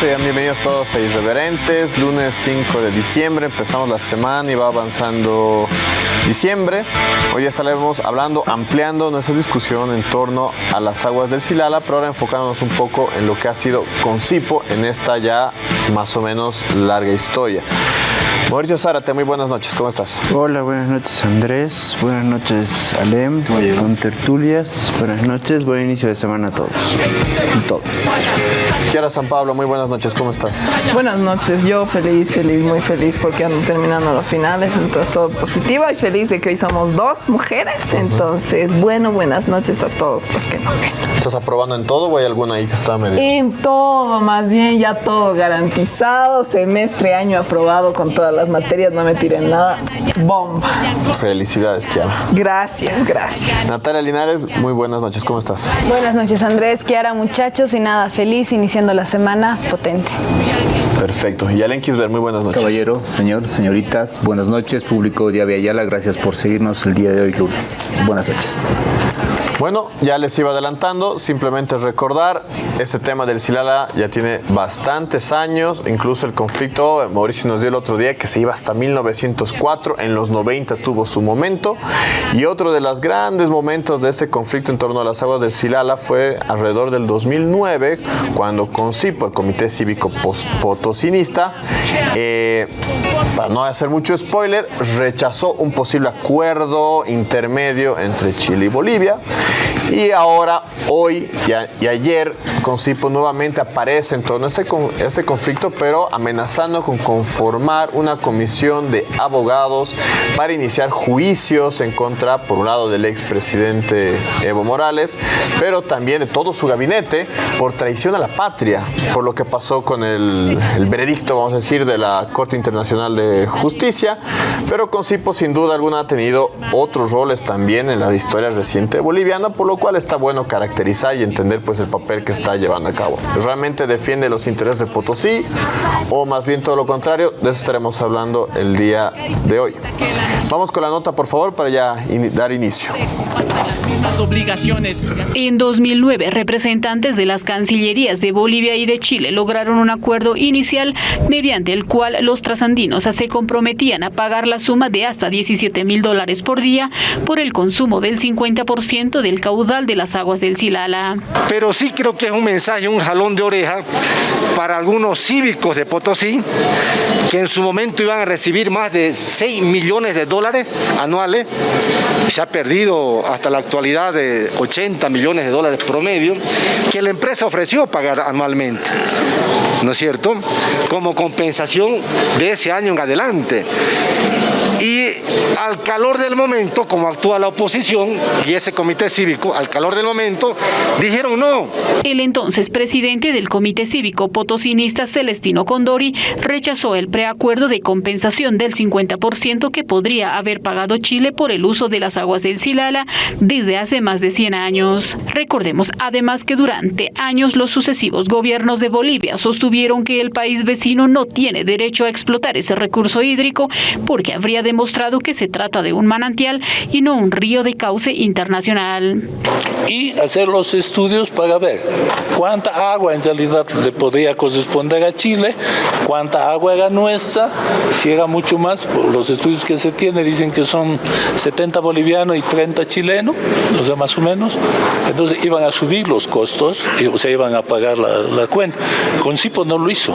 sean bienvenidos todos a Irreverentes, lunes 5 de diciembre, empezamos la semana y va avanzando diciembre. Hoy ya estaremos hablando, ampliando nuestra discusión en torno a las aguas del Silala, pero ahora enfocándonos un poco en lo que ha sido Concipo en esta ya más o menos larga historia. Mauricio Zárate, muy buenas noches, ¿cómo estás? Hola, buenas noches Andrés, buenas noches Alem, con tertulias, buenas noches, buen inicio de semana a todos y todas. Kiara San Pablo, muy buenas noches, ¿cómo estás? Buenas noches, yo feliz, feliz, muy feliz porque ando terminando los finales, entonces todo positivo y feliz de que hoy somos dos mujeres, entonces bueno, buenas noches a todos los que nos ven. ¿Estás aprobando en todo o hay alguna ahí que está medio? En todo, más bien ya todo garantizado, semestre, año aprobado con todas las materias, no me tiren nada, bomba. Felicidades, Kiara. Gracias, gracias. Natalia Linares, muy buenas noches, ¿cómo estás? Buenas noches Andrés, Kiara muchachos y nada, feliz iniciando la semana potente. Perfecto. Y Alen Kisber, muy buenas noches. Caballero, señor, señoritas, buenas noches, público de Ayala, gracias por seguirnos el día de hoy lunes. Buenas noches. Bueno, ya les iba adelantando, simplemente recordar, este tema del Silala ya tiene bastantes años, incluso el conflicto, Mauricio nos dio el otro día que se iba hasta 1904, en los 90 tuvo su momento, y otro de los grandes momentos de este conflicto en torno a las aguas del Silala fue alrededor del 2009, cuando Concipo, el Comité Cívico Potosinista, eh, para no hacer mucho spoiler, rechazó un posible acuerdo intermedio entre Chile y Bolivia, y ahora, hoy y, ayer, Concipo nuevamente aparece en todo este, este conflicto, pero amenazando con conformar una comisión de abogados para iniciar juicios en contra, por un lado, del expresidente Evo Morales, pero también de todo su gabinete por traición a la patria, por lo que pasó con el, veredicto, vamos a decir, de la Corte Internacional de Justicia. Pero Concipo, sin duda alguna, ha tenido otros roles también en la historia reciente por lo cual está bueno caracterizar y entender pues el papel que está llevando a cabo. ¿Realmente defiende los intereses de Potosí o más bien todo lo contrario? De eso estaremos hablando el día de hoy. Vamos con la nota, por favor, para ya dar inicio. En 2009, representantes de las cancillerías de Bolivia y de Chile lograron un acuerdo inicial mediante el cual los trasandinos se comprometían a pagar la suma de hasta 17 mil dólares por día por el consumo del 50% del caudal de las aguas del Silala. Pero sí creo que es un mensaje, un jalón de oreja para algunos cívicos de Potosí que en su momento iban a recibir más de 6 millones de dólares anuales. Se ha perdido hasta la actualidad de 80 millones de dólares promedio que la empresa ofreció pagar anualmente. ¿No es cierto? Como compensación de ese año en adelante. Y al calor del momento, como actúa la oposición y ese comité cívico, al calor del momento, dijeron no. El entonces presidente del comité cívico potosinista Celestino Condori rechazó el preacuerdo de compensación del 50% que podría haber pagado Chile por el uso de las aguas del Silala desde hace más de 100 años. Recordemos además que durante años los sucesivos gobiernos de Bolivia sostuvieron que el país vecino no tiene derecho a explotar ese recurso hídrico porque habría demostrado que se trata de un manantial y no un río de cauce internacional. Y hacer los estudios para ver cuánta agua en realidad le podría corresponder a Chile, cuánta agua era nuestra, si era mucho más, los estudios que se tiene dicen que son 70 bolivianos y 30 chilenos, o sea, más o menos, entonces iban a subir los costos, y, o sea, iban a pagar la, la cuenta. Concipo no lo hizo.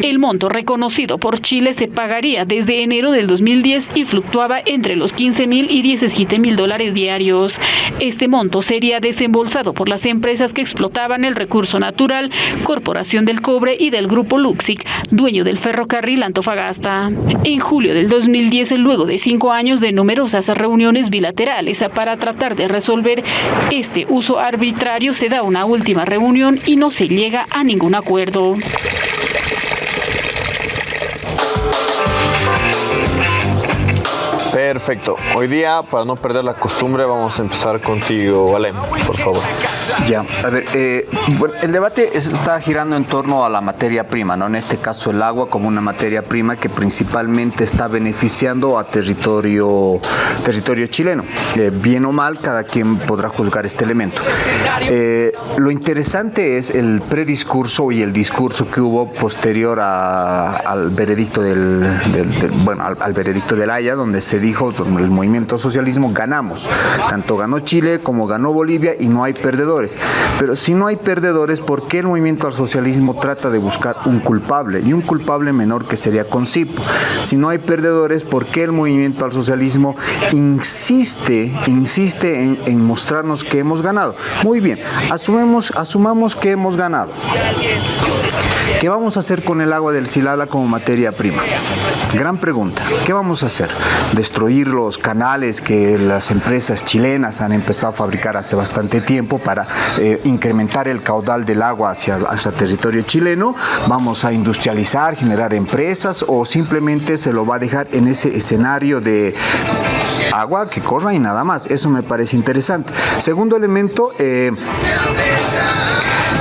El monto reconocido por Chile se pagaría desde enero del 2010 y fluctuaba entre los 15 mil y 17 mil dólares diarios. Este monto sería desembolsado por las empresas que explotaban el recurso natural, Corporación del Cobre y del Grupo Luxic, dueño del ferrocarril Antofagasta. En julio del 2010, luego de cinco años de numerosas reuniones bilaterales para tratar de resolver este uso arbitrario, se da una última reunión y no se llega a ningún acuerdo. Perfecto. Hoy día, para no perder la costumbre, vamos a empezar contigo, Alem, por favor. Ya, a ver, eh, bueno, el debate es- está girando en torno a la materia prima, ¿no? En este caso el agua como una materia prima que principalmente está beneficiando a territorio, territorio chileno. Eh, bien o mal, cada quien podrá juzgar este elemento. Eh, lo interesante es el prediscurso y el discurso que hubo posterior al veredicto del- bueno, al, al veredicto del Haya, donde se dijo el movimiento socialismo ganamos. Tanto ganó Chile como ganó Bolivia y no hay perdedores. Pero si no hay perdedores, ¿por qué el movimiento al socialismo trata de buscar un culpable? Y un culpable menor que sería Concipo. Si no hay perdedores, ¿por qué el movimiento al socialismo insiste, insiste en, en mostrarnos que hemos ganado? Muy bien, asumemos, asumamos que hemos ganado. ¿Qué vamos a hacer con el agua del Silala como materia prima? Gran pregunta. ¿Qué vamos a hacer? ¿Destruir los canales que las empresas chilenas han empezado a fabricar hace bastante tiempo para eh, incrementar el caudal del agua hacia, hacia territorio chileno? ¿Vamos a industrializar, generar empresas o simplemente se lo va a dejar en ese escenario de agua que corra y nada más? Eso me parece interesante. Segundo elemento, eh,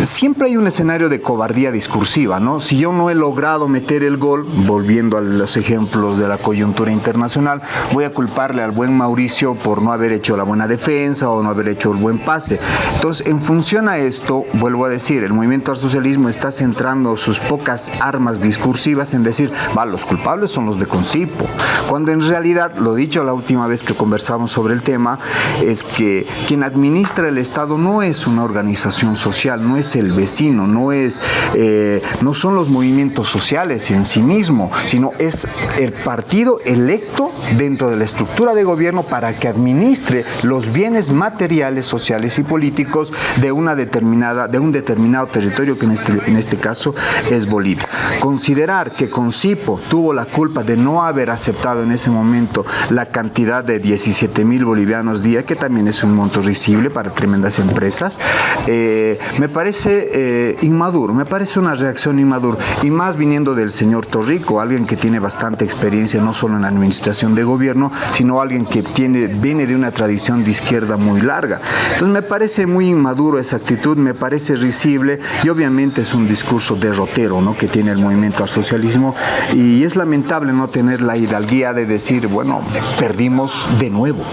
Siempre hay un escenario de cobardía discursiva, ¿no? Si yo no he logrado meter el gol, volviendo a los ejemplos de la coyuntura internacional, voy a culparle al buen Mauricio por no haber hecho la buena defensa o no haber hecho el buen pase. Entonces, en función a esto, vuelvo a decir, el movimiento al socialismo está centrando sus pocas armas discursivas en decir, va, los culpables son los de Concipo, cuando en realidad, lo dicho la última vez que conversamos sobre el tema, es que quien administra el Estado no es una organización social, no es el vecino, no es, eh, no son los movimientos sociales en sí mismo, sino es el partido electo dentro de la estructura de gobierno para que administre los bienes materiales, sociales y políticos de una determinada, de un determinado territorio que en este, en este caso es Bolivia. Considerar que Concipo tuvo la culpa de no haber aceptado en ese momento la cantidad de 17 mil bolivianos día, que también es un monto risible para tremendas empresas, eh, me parece eh, inmaduro, me parece una reacción inmadura, y más viniendo del señor Torrico, alguien que tiene bastante experiencia no solo en la administración de gobierno, sino alguien que tiene, viene de una tradición de izquierda muy larga. Entonces me parece muy inmaduro esa actitud, me parece risible y obviamente es un discurso derrotero ¿no? que tiene el movimiento al socialismo y es lamentable no tener la hidalguía de decir, bueno, perdimos de nuevo.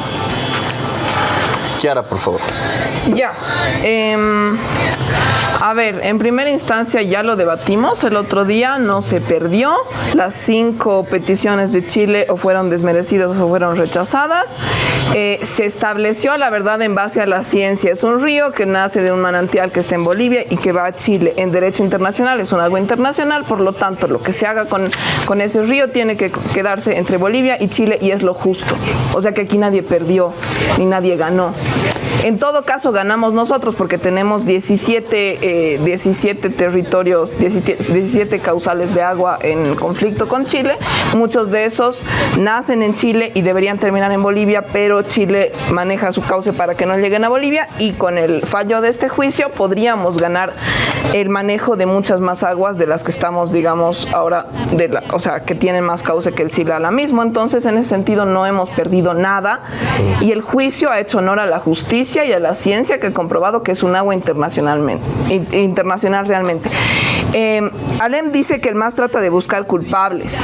Kiara, por favor. Ya. em, a ver, en primera instancia ya lo debatimos el otro día, no se perdió. Las cinco peticiones de Chile o fueron desmerecidas o fueron rechazadas. Eh, se estableció la verdad en base a la ciencia. Es un río que nace de un manantial que está en Bolivia y que va a Chile. En derecho internacional es un agua internacional, por lo tanto lo que se haga con, con ese río tiene que quedarse entre Bolivia y Chile y es lo justo. O sea que aquí nadie perdió ni nadie ganó. En todo caso ganamos nosotros porque tenemos 17, eh, 17 territorios, 17, 17 causales de agua en conflicto con Chile. Muchos de esos nacen en Chile y deberían terminar en Bolivia, pero Chile maneja su cauce para que no lleguen a Bolivia y con el fallo de este juicio podríamos ganar el manejo de muchas más aguas de las que estamos, digamos, ahora, o sea, que tienen más cauce que el Silala mismo. Entonces, en ese sentido, no hemos perdido nada y el juicio ha hecho honor a la justicia y a la ciencia que ha comprobado que es un agua internacionalmente, in- internacional realmente. Eh, Alem dice que el MAS trata de buscar culpables.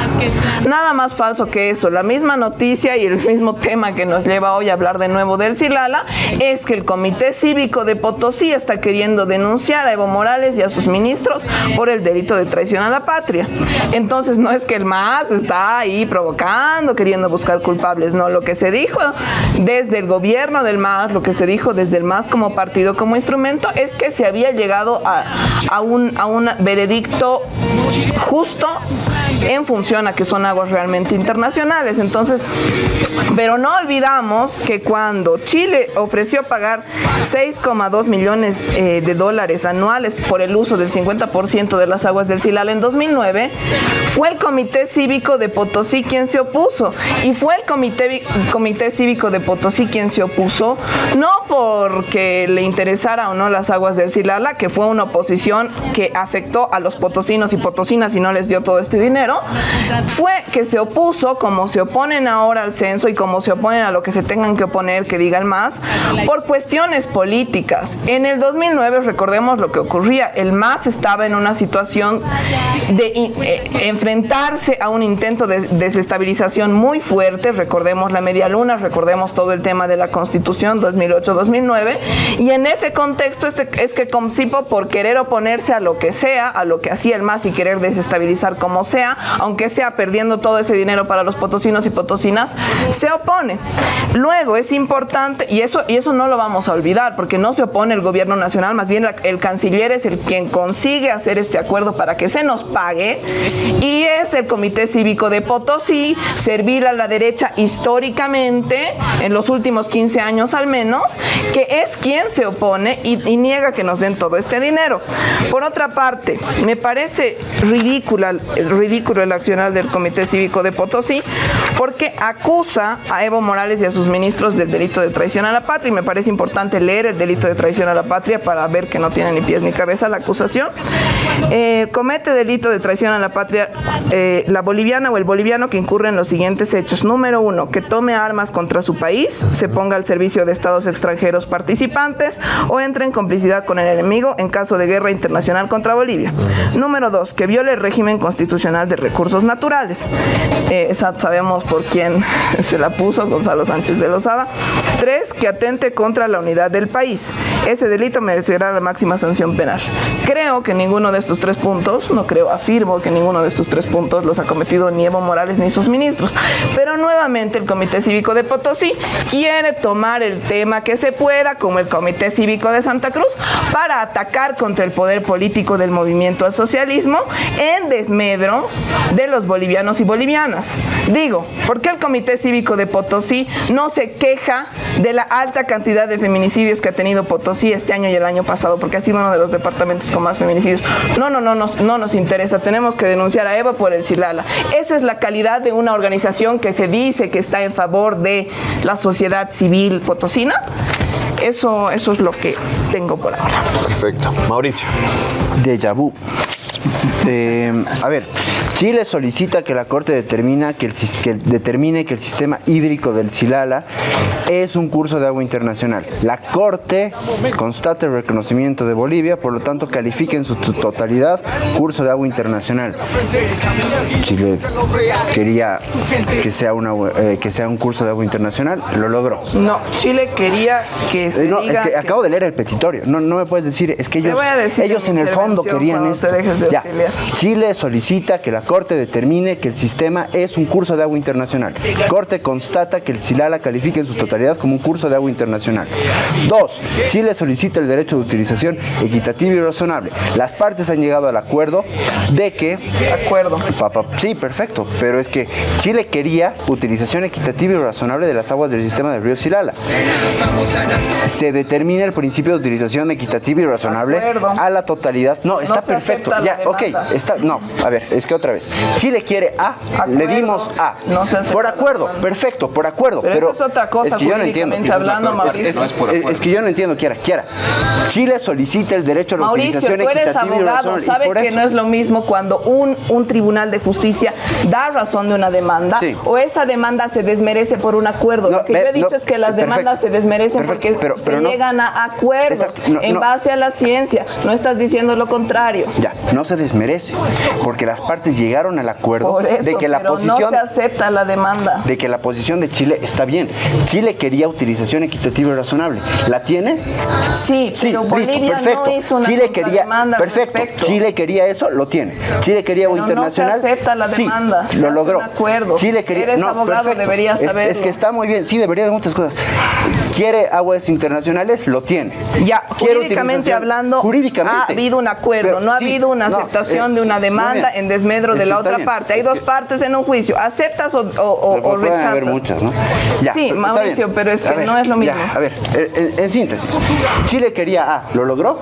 Nada más falso que eso. La misma noticia y el mismo tema que nos lleva hoy a hablar de nuevo del Silala es que el Comité Cívico de Potosí está queriendo denunciar a Evo Morales y a sus ministros por el delito de traición a la patria. Entonces no es que el MAS está ahí provocando, queriendo buscar culpables, no. Lo que se dijo desde el gobierno del MAS, lo que se dijo desde el MAS como partido, como instrumento, es que se había llegado a, a un, a un veredicto justo en función a que son aguas realmente internacionales. Entonces, pero no olvidamos que cuando Chile ofreció pagar 6,2 millones eh, de dólares anuales por el uso del 50% de las aguas del Silal en 2009, fue el Comité Cívico de Potosí quien se opuso. Y fue el Comité, Comité Cívico de Potosí quien se opuso, no porque le interesara o no las aguas del Silala, que fue una oposición que afectó a los potosinos y potosinas y no les dio todo este dinero, fue que se opuso, como se oponen ahora al censo y como se oponen a lo que se tengan que oponer, que digan más, por cuestiones políticas. En el 2009, recordemos lo que ocurría, el MAS estaba en una situación de eh, enfrentarse a un intento de desestabilización muy fuerte, recordemos la media luna, recordemos todo el tema de la constitución 2008-2009, y en ese contexto este, es que Comsipo, por querer oponerse a lo que sea, a lo que hacía el MAS y querer desestabilizar como sea, aunque sea perdiendo todo ese dinero para los potosinos y potosinas, se opone. Luego es importante, y eso, y eso no lo vamos a olvidar, porque no se opone el gobierno nacional, más bien el canciller es el quien consigue hacer este acuerdo para que se nos pague, y es el Comité Cívico de Potosí, servir a la derecha históricamente, en los últimos 15 años al menos, que es quien se opone y, niega que nos den todo este dinero. Por otra parte, me parece ridícula, ridículo el accionar del Comité Cívico de Potosí, porque acusa a Evo Morales y a sus ministros del delito de traición a la patria, y me parece importante leer el delito de traición a la patria para ver que no tiene ni pies ni cabeza la acusación. Eh, comete delito de traición a la patria eh, la boliviana o el boliviano que incurre en los siguientes hechos. Número uno, que tome armas contra su país, se ponga al servicio de estados extranjeros participantes o entre en complicidad con el enemigo en caso de guerra internacional contra Bolivia. Número dos, que viole el régimen constitucional de recursos naturales. Eh, esa sabemos por quién se la puso, Gonzalo Sánchez de Lozada. Tres, que atente contra la unidad del país. Ese delito merecerá la máxima sanción penal. Creo que ninguno de estos tres puntos, no creo, afirmo que ninguno de estos tres puntos los ha cometido ni Evo Morales ni sus ministros. Pero nuevamente el Comité Cívico de Potosí quiere tomar el tema que se pueda, como el Comité Cívico de Santa Cruz, para atacar contra el poder político del movimiento al socialismo en desmedro de los bolivianos y bolivianas. Digo, ¿por qué el Comité Cívico de Potosí no se queja de la alta cantidad de feminicidios que ha tenido Potosí este año y el año pasado? Porque ha sido uno de los departamentos con más feminicidios. No, no, no, no, no nos interesa. Tenemos que denunciar a Eva por el Silala. Esa es la calidad de una organización que se dice que está en favor de la sociedad civil potosina. Eso, eso es lo que tengo por ahora. Perfecto. Mauricio. Deja vu. Eh, a ver, Chile solicita que la Corte determina que el, que determine que el sistema hídrico del Silala es un curso de agua internacional. La Corte constata el reconocimiento de Bolivia, por lo tanto califica en su totalidad curso de agua internacional. Chile quería que sea, una, eh, que sea un curso de agua internacional, lo logró. No, Chile quería que se Eh, no, diga es que acabo de leer el petitorio. No, no me puedes decir, es que ellos, en el fondo querían esto. Ya. Chile solicita que la Corte determine que el sistema es un curso de agua internacional. Corte constata que el Silala califica en su totalidad como un curso de agua internacional. Dos, Chile solicita el derecho de utilización equitativa y razonable. Las partes han llegado al acuerdo de que acuerdo. Papá, sí, perfecto, pero es que Chile quería utilización equitativa y razonable de las aguas del sistema del río Silala. Se determina el principio de utilización equitativa y razonable a la totalidad. No, está perfecto. Ya, ok, está. No, a ver, es que otra vez. Chile quiere A, le dimos A. No se por acuerdo, perfecto, por acuerdo. Pero Pero, eso es otra cosa es que yo no entiendo. hablando, Es- Mauricio. es- es por es- que yo no entiendo, Kiara. Kiara, Chile solicita el derecho a la Mauricio, utilización tú eres abogado, sabe que eso- no es lo mismo cuando un, un tribunal de justicia da razón de una demanda Sí. o esa demanda se desmerece por un acuerdo. No, lo que yo he dicho no, es que las perfecto, demandas se desmerecen perfecto, porque pero- se pero llegan a acuerdos Exacto, no, en no. base a la ciencia. No estás diciendo lo contrario. Ya, no se desmerece, porque las partes llegaron al acuerdo eso, de que la pero posición no se acepta la demanda. de que la posición de Chile está bien. Chile quería utilización equitativa y razonable. ¿La tiene? Sí, Sí, pero listo, Bolivia perfecto. no hizo una Chile quería, perfecto. respecto. Chile quería eso, lo tiene. Chile quería Pero no se internacional. acepta la sí, demanda, se lo logró. acuerdo. Chile quería, Eres no, abogado, perfecto. deberías Es- Es, que está muy bien, sí, debería de muchas cosas. Quiere aguas internacionales, lo tiene. Ya, Quiere jurídicamente hablando, jurídicamente. ha habido un acuerdo, Pero no ha sí, habido una no, aceptación eh, de una demanda bien. en desmedro Es de la otra bien. parte. Hay dos que- partes en un juicio. ¿Aceptas o, o- Pero rechazas? haber muchas, ¿no? Ya, Sí, pero Mauricio, bien. pero es que ver, no es lo mismo. ya, a ver, en, en síntesis, Chile quería A, ¿lo logró?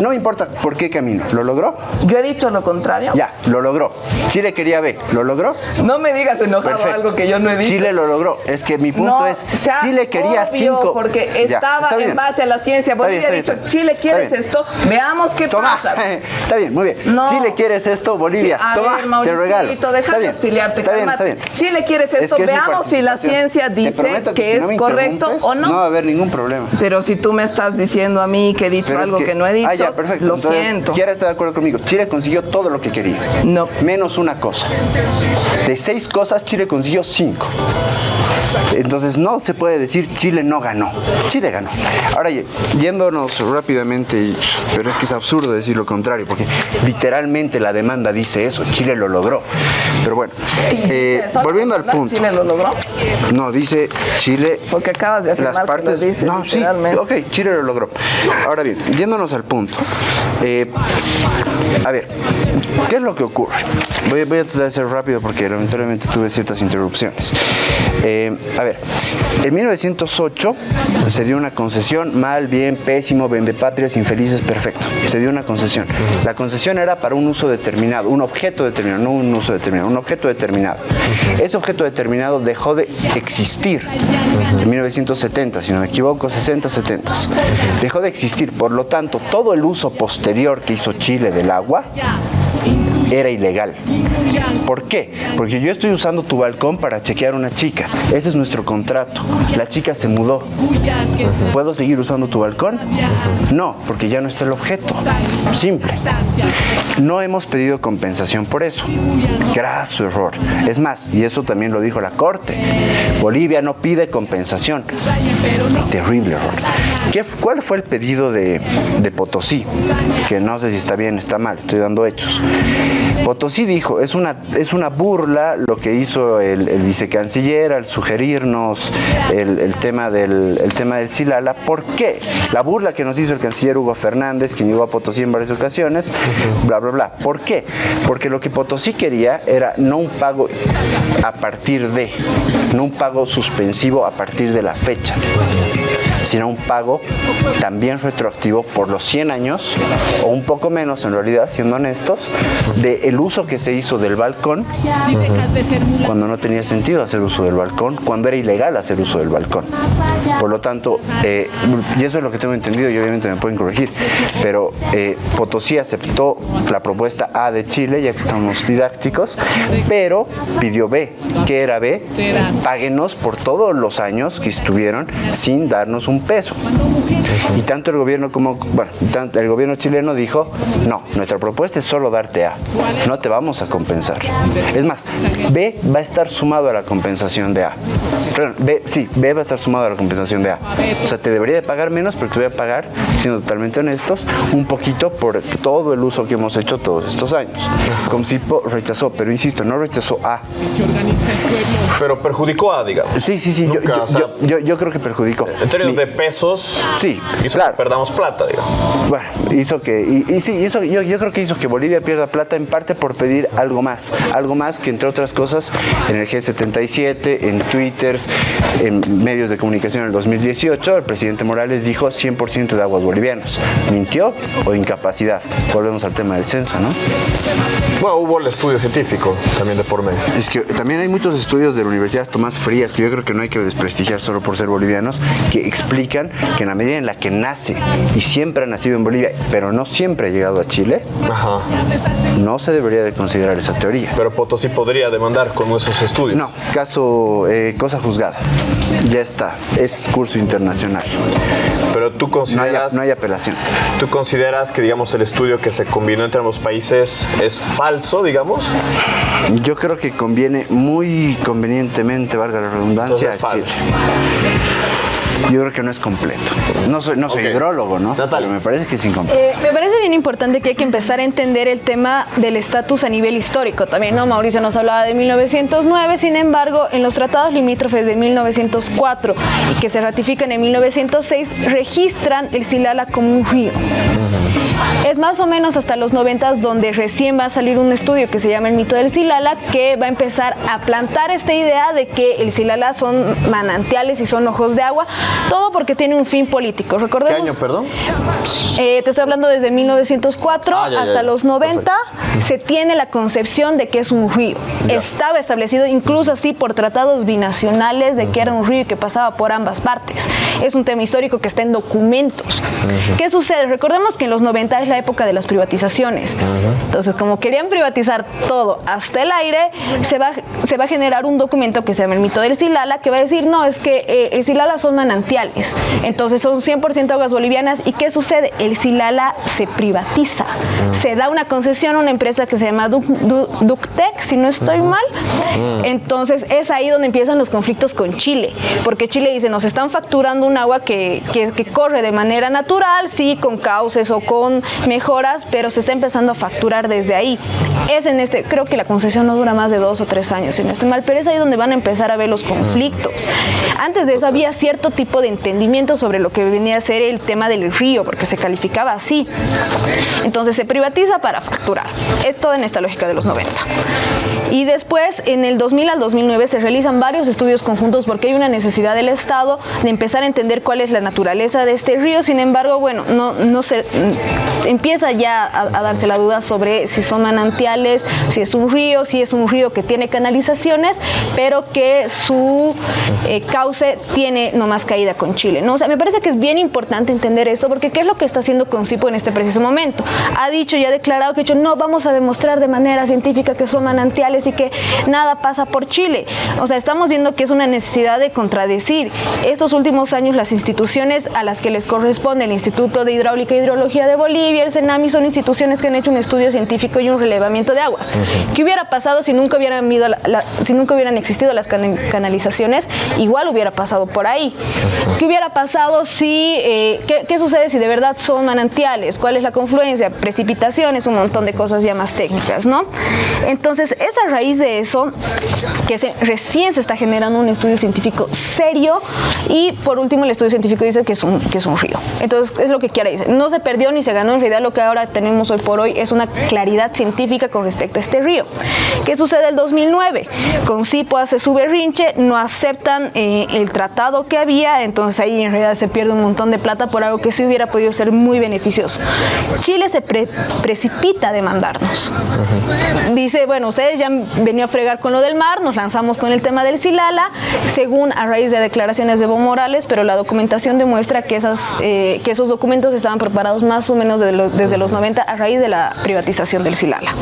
No me importa por qué camino, ¿lo logró? Yo he dicho lo contrario. Ya, lo logró. Chile quería B, ¿lo logró? No me digas enojado Perfecto. algo que yo no he dicho. Chile lo logró. Es que mi punto No, es, Chile quería obvio, cinco, porque Ya, estaba en base a la ciencia. Bolivia ha dicho, Chile, ¿quieres esto? Veamos qué Toma, pasa. está bien, muy bien. No. Chile, ¿quieres esto? Bolivia, Sí, a toma, ver, te Mauricito, regalo. deja está de bien, hostiliarte, está bien, está cálmate. bien. Chile, ¿quieres Es esto? es Veamos si la ciencia Te dice que si es no correcto o no. No va a haber ningún problema. Pero si tú me estás diciendo a mí que he dicho Pero algo que, no he dicho, Ah, ya, perfecto. lo Entonces, siento. Kiara está de acuerdo conmigo. Chile consiguió todo lo que quería. No. Menos una cosa. De seis cosas, Chile consiguió cinco. Entonces no se puede decir Chile no ganó. Chile ganó. Ahora, yéndonos rápidamente, pero es que es absurdo decir lo contrario, porque literalmente la demanda dice eso. Chile lo logró. Pero bueno, eh, volviendo al punto. Chile lo logró. No, dice Chile Porque acabas de afirmar las partes. que lo dice, no, sí, ok, Chile lo logró. Ahora bien, yéndonos al punto. eh, a ver, ¿qué es lo que ocurre? Voy, voy a tratar de ser rápido porque lamentablemente tuve ciertas interrupciones. Eh, a ver, en 1908 se dio una concesión, mal, bien, pésimo, vendepatrias, infelices, perfecto. Se dio una concesión. La concesión era para un uso determinado, un objeto determinado, no un uso determinado, un objeto determinado. Ese objeto determinado dejó de existir en 1970, si no me equivoco, 60, 70. Dejó de existir, por lo tanto, todo el uso posterior que hizo Chile del agua era ilegal. ¿Por qué? Porque yo estoy usando tu balcón para chequear una chica. Ese es nuestro contrato. La chica se mudó. ¿Puedo seguir usando tu balcón? No, porque ya no está el objeto. Simple. No hemos pedido compensación por eso. Graso error. Es más, y eso también lo dijo la Corte, Bolivia no pide compensación. Terrible error. ¿Qué, ¿Cuál fue el pedido de, de Potosí? Que no sé si está bien, está mal, estoy dando hechos. Potosí dijo, es una, es una burla lo que hizo el, vicecanciller al sugerirnos el, tema del, el tema del Silala. ¿Por qué? La burla que nos hizo el canciller Hugo Fernández, quien llegó a Potosí en varias ocasiones, bla. ¿Por qué? Porque lo que Potosí quería era no un pago a partir de, no un pago suspensivo a partir de la fecha sino un pago también retroactivo por los 100 años, o un poco menos en realidad, siendo honestos, del uso que se hizo del balcón cuando no tenía sentido hacer uso del balcón, cuando era ilegal hacer uso del balcón. Por lo tanto, eh, y eso es lo que tengo entendido y obviamente me pueden corregir, pero eh, Potosí aceptó la propuesta A de Chile, ya que estamos didácticos, pero pidió B. ¿Qué era B? Páguenos por todos los años que estuvieron sin darnos un peso. Y tanto el gobierno como, bueno, tanto el gobierno chileno dijo, no, nuestra propuesta es solo darte A, no te vamos a compensar. Es más, B va a estar sumado a la compensación de A. Perdón, B, sí, B va a estar sumado a la compensación de A. O sea, te debería de pagar menos, pero te voy a pagar, siendo totalmente honestos, un poquito por todo el uso que hemos hecho todos estos años. Comsipo rechazó, pero insisto, no rechazó A. Pero perjudicó a, digamos. Sí, sí, sí, yo, Nunca, yo- o sea, yo- yo- creo que perjudicó. En términos Mi- de pesos, Sí, hizo claro. que perdamos plata, digamos. Bueno, hizo que, y, y sí, hizo, yo, yo creo que hizo que Bolivia pierda plata en parte por pedir algo más, algo más que entre otras cosas en el G77, en Twitter, en medios de comunicación en el 2018, el presidente Morales dijo 100% de aguas bolivianas. ¿Mintió o incapacidad? Volvemos al tema del censo, ¿no? Bueno, hubo el estudio científico también de por medio. Es que también hay muchos estudios de la Universidad Tomás Frías que yo creo que no hay que desprestigiar solo por ser bolivianos, que explican que en la medida en la que nace y siempre ha nacido en Bolivia, pero no siempre ha llegado a Chile, Ajá. no se debería de considerar esa teoría. Pero Potosí podría demandar con esos estudios. No, caso, eh, cosa juzgada. Ya está, es curso internacional. Pero tú No hay, consideras, no hay apelación. tú consideras que, digamos, el estudio que se combinó entre ambos países es falso, digamos. Yo creo que conviene muy convenientemente, valga la redundancia, Entonces, a falso. Chile. Yo creo que no es completo. No soy, no soy hidrólogo, ¿no? Natalia. Pero me parece que es incompleto. Eh, me parece bien importante que hay que empezar a entender el tema del estatus a nivel histórico también, ¿no? Mauricio nos hablaba de 1909, sin embargo, en los tratados limítrofes de 1904 y que se ratifican en 1906, registran el Silala como un río. Es más o menos hasta los 90 donde recién va a salir un estudio que se llama el mito del Silala, que va a empezar a plantar esta idea de que el Silala son manantiales y son ojos de agua, todo porque tiene un fin político. Político. ¿Qué Recordemos. año, perdón? Eh, te estoy hablando desde 1904 Ah, ya, ya, hasta ya. los 90 se tiene la concepción de que es un río. Ya. Estaba establecido incluso así por tratados binacionales de que era un río y que pasaba por ambas partes. Es un tema histórico que está en documentos. ¿Qué sucede? Recordemos que en los 90 es la época de las privatizaciones. Entonces, como querían privatizar todo hasta el aire, se va, se va a generar un documento que se llama el mito del Silala, que va a decir, no, es que eh, el Silala son manantiales. Entonces son 100% aguas bolivianas. ¿Y qué sucede? El Silala se privatiza. Se da una concesión a una empresa que se llama Duc- Du- Ductec, si no estoy mal. Entonces es ahí donde empiezan los conflictos con Chile. Porque Chile dice, nos están facturando un agua que, que, que corre de manera natural, sí, con cauces o con mejoras, pero se está empezando a facturar desde ahí. Es en este, creo que la concesión no dura más de dos o tres años, si no estoy mal, pero es ahí donde van a empezar a ver los conflictos. Antes de eso había cierto tipo de entendimiento sobre lo que venía a ser el tema del río, porque se calificaba así. Entonces se privatiza para facturar. Es todo en esta lógica de los 90. Y después, en el 2000 al 2009, se realizan varios estudios conjuntos porque hay una necesidad del Estado de empezar a entender cuál es la naturaleza de este río. Sin embargo, bueno, no, no se, empieza ya a, darse la duda sobre si son manantiales, si es un río, si es un río que tiene canalizaciones, pero que su eh, cauce tiene nomás caída con Chile. ¿no? O me parece que es bien importante entender esto porque ¿qué es lo que está haciendo Concipo en este preciso momento? Ha dicho y ha declarado que dicho, no, vamos a demostrar de manera científica que son manantiales y que nada pasa por Chile. O sea, estamos viendo que es una necesidad de contradecir. Estos últimos años las instituciones a las que les corresponde el Instituto de Hidráulica e Hidrología de Bolivia, el CENAMI, son instituciones que han hecho un estudio científico y un relevamiento de aguas. ¿Qué hubiera pasado si nunca hubieran, la- la- si nunca hubieran existido las can- canalizaciones? Igual hubiera pasado por ahí. ¿Qué hubiera pasado si, eh, qué, sucede si de verdad son manantiales? ¿Cuál es la confluencia? Precipitaciones, un montón de cosas ya más técnicas, ¿no? Entonces, es a raíz de eso que recién se está generando un estudio científico serio y por último el estudio científico dice que es un, que es un río. Entonces, es lo que quiere decir. No se perdió ni se ganó, en realidad lo que ahora tenemos hoy por hoy es una claridad científica con respecto a este río. ¿Qué sucede el 2009? Con CIPO hace su berrinche, no aceptan eh, el tratado que había, entonces ahí en realidad se pierde un montón de plata por algo que sí hubiera podido ser muy beneficioso. Chile se pre- precipita a demandarnos. Dice, bueno, ustedes ya venido a fregar con lo del mar, nos lanzamos con el tema del Silala, según a raíz de declaraciones de Evo Morales, pero la documentación demuestra que, esas, eh, que esos documentos estaban preparados más o menos de lo- desde los 90 a raíz de la privatización del Silala.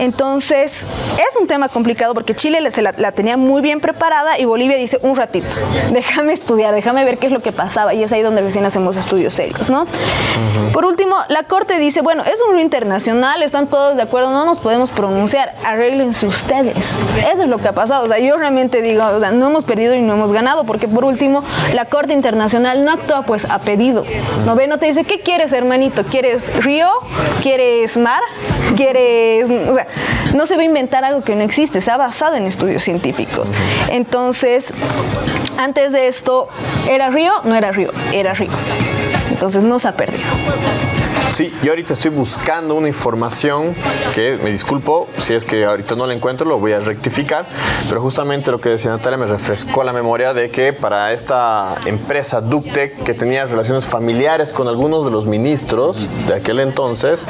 Entonces, es un tema complicado porque Chile le- se la, la tenía muy bien preparada y Bolivia dice, un ratito, déjame estudiar, déjame ver qué es lo que pasaba y es ahí donde recién hacemos estudios serios, ¿no? Por último, la Corte dice, bueno, es un río internacional, están todos de acuerdo, no nos podemos pronunciar, arréglense ustedes. Eso es lo que ha pasado, o sea, yo realmente digo, o sea, no hemos perdido y no hemos ganado, porque por último, la Corte Internacional no actúa pues a pedido, ¿no ve? No te dice, ¿qué quieres, hermanito? ¿Quieres río? ¿Quieres mar? ¿Quieres...? O sea, no se va a inventar algo que no existe, se ha basado en estudios científicos. Entonces, antes de esto, ¿era río? No era río, era río. Entonces no se ha perdido. Sí, yo ahorita estoy buscando una información que, me disculpo, si es que ahorita no la encuentro, lo voy a rectificar, pero justamente lo que decía Natalia me refrescó la memoria de que para esta empresa Ductec, que tenía relaciones familiares con algunos de los ministros de aquel entonces,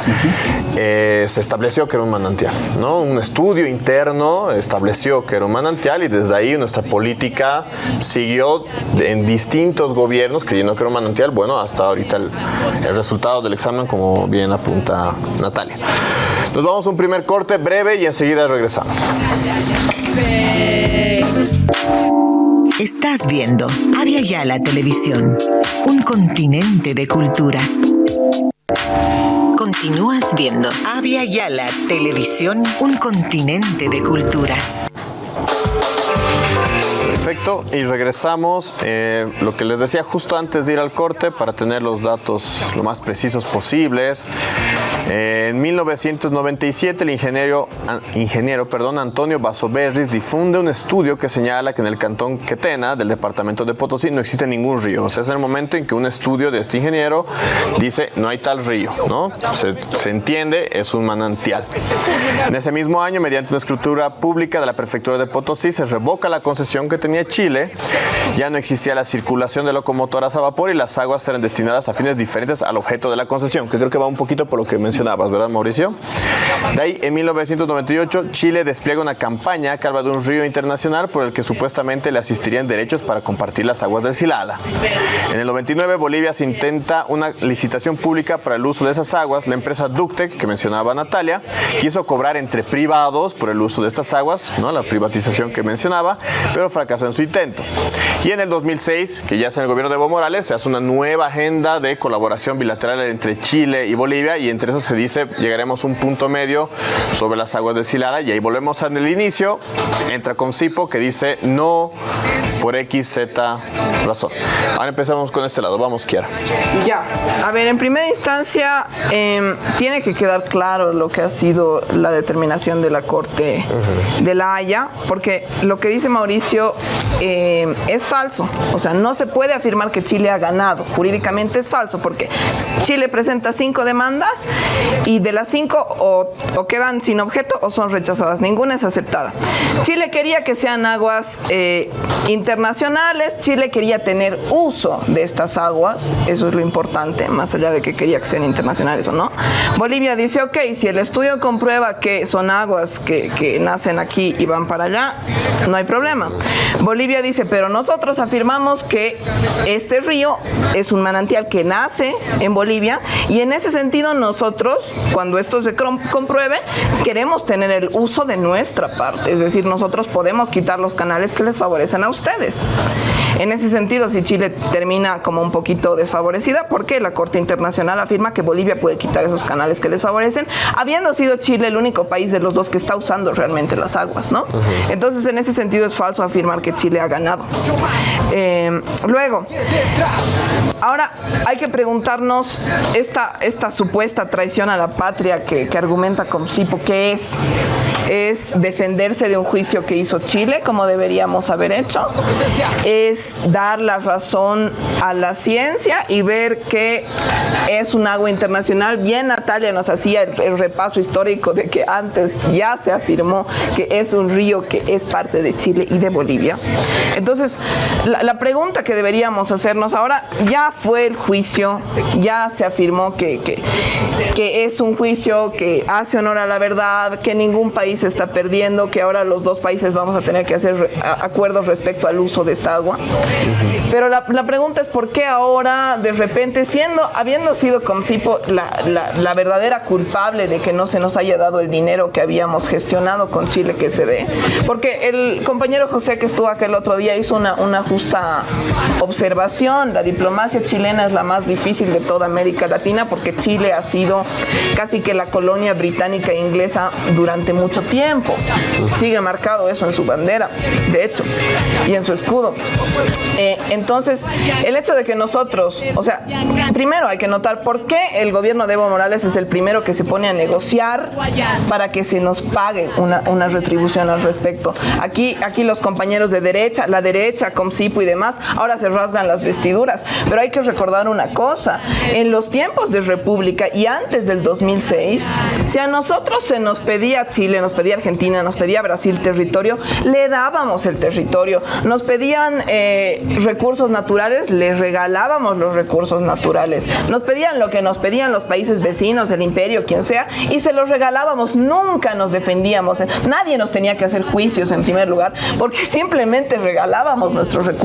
eh, se estableció que era un manantial, ¿no? Un estudio interno estableció que era un manantial y desde ahí nuestra política siguió en distintos gobiernos creyendo que era un manantial, bueno, hasta ahorita el, el resultado del examen como bien apunta Natalia. Nos vamos a un primer corte breve y enseguida regresamos. Estás viendo Avia Yala Televisión, un continente de culturas. Continúas viendo Avia Yala Televisión, un continente de culturas. Perfecto, y regresamos. eh, lo que les decía justo antes de ir al corte, para tener los datos lo más precisos posibles. En 1997 el ingeniero, ingeniero perdón, Antonio Basoberris difunde un estudio que señala que en el cantón Quetena del departamento de Potosí no existe ningún río. O sea, es el momento en que un estudio de este ingeniero dice no hay tal río, ¿no? Se, se entiende, es un manantial. En ese mismo año, mediante una escritura pública de la prefectura de Potosí, se revoca la concesión que tenía Chile. Ya no existía la circulación de locomotoras a vapor y las aguas eran destinadas a fines diferentes al objeto de la concesión, que creo que va un poquito por lo que mencionabas, ¿verdad, Mauricio? De ahí, en 1998, Chile despliega una campaña que habla de un río internacional por el que supuestamente le asistirían derechos para compartir las aguas del Silala. En el 99, Bolivia se intenta una licitación pública para el uso de esas aguas. La empresa Ductec, que mencionaba Natalia, quiso cobrar entre privados por el uso de estas aguas, ¿no? la privatización que mencionaba, pero fracasó en su intento. Y en el 2006, que ya es en el gobierno de Evo Morales, se hace una nueva agenda de colaboración bilateral entre Chile y Bolivia y entre eso se dice llegaremos a un punto medio sobre las aguas de Silala y ahí volvemos el inicio, entra con Cipo que dice no por X, Z razón. Ahora empezamos con este lado, vamos Kiara. Ya, a ver, en primera instancia em, tiene que quedar claro lo que ha sido la determinación de la Corte de la Haya, porque lo que dice Mauricio em, es falso, o sea, no se puede afirmar que Chile ha ganado, jurídicamente es falso, porque Chile presenta cinco demandas y de las cinco o, quedan sin objeto o son rechazadas, ninguna es aceptada. Chile quería que sean aguas eh, internacionales, Chile quería tener uso de estas aguas, eso es lo importante, más allá de que quería que sean internacionales o no. Bolivia dice, ok, si el estudio comprueba que son aguas que, que nacen aquí y van para allá, no hay problema. Bolivia dice, pero nosotros afirmamos que este río es un manantial que nace en Bolivia y en ese sentido nosotros, cuando esto se compruebe, queremos tener el uso de nuestra parte, es decir, nosotros podemos quitar los canales que les favorecen a ustedes. En ese sentido, si Chile termina como un poquito desfavorecida, porque la Corte Internacional afirma que Bolivia puede quitar esos canales que les favorecen, habiendo sido Chile el único país de los dos que está usando realmente las aguas, ¿no? Entonces, en ese sentido es falso afirmar que Chile ha ganado. Bye. Eh, luego, ahora hay que preguntarnos esta, esta supuesta traición a la patria que, que argumenta Comsipo, ¿qué es? Es defenderse de un juicio que hizo Chile, como deberíamos haber hecho. Es dar la razón a la ciencia y ver que es un agua internacional. Bien, Natalia nos hacía el, el repaso histórico de que antes ya se afirmó que es un río que es parte de Chile y de Bolivia. Entonces, la, la pregunta que deberíamos hacernos ahora, ya fue el juicio, ya se afirmó que, que, es un juicio que hace honor a la verdad, que ningún país está perdiendo, que ahora los dos países vamos a tener que hacer acuerdos respecto al uso de esta agua. Pero la, pregunta es por qué ahora, de repente, siendo, habiendo sido Comsipo la, la, la verdadera culpable de que no se nos haya dado el dinero que habíamos gestionado con Chile que se dé. Porque el compañero José que estuvo aquel otro día hizo una, una justa observación. La diplomacia chilena es la más difícil de toda América Latina porque Chile ha sido casi que la colonia británica e inglesa durante mucho tiempo. Sigue marcado eso en su bandera, de hecho, y en su escudo. Eh, entonces, el hecho de que nosotros, o sea, primero hay que notar por qué el gobierno de Evo Morales es el primero que se pone a negociar para que se nos pague una, una retribución al respecto. Aquí, aquí los compañeros de derecha, la derecha, Y demás, ahora se rasgan las vestiduras. Pero hay que recordar una cosa, en los tiempos de República y antes del 2006, si a nosotros se nos pedía Chile, nos pedía Argentina, nos pedía Brasil territorio, le dábamos el territorio. Nos pedían eh, recursos naturales, les regalábamos los recursos naturales. Nos pedían lo que nos pedían los países vecinos, el imperio, quien sea, y se los regalábamos. Nunca nos defendíamos. Nadie nos tenía que hacer juicios en primer lugar, porque simplemente regalábamos nuestros recursos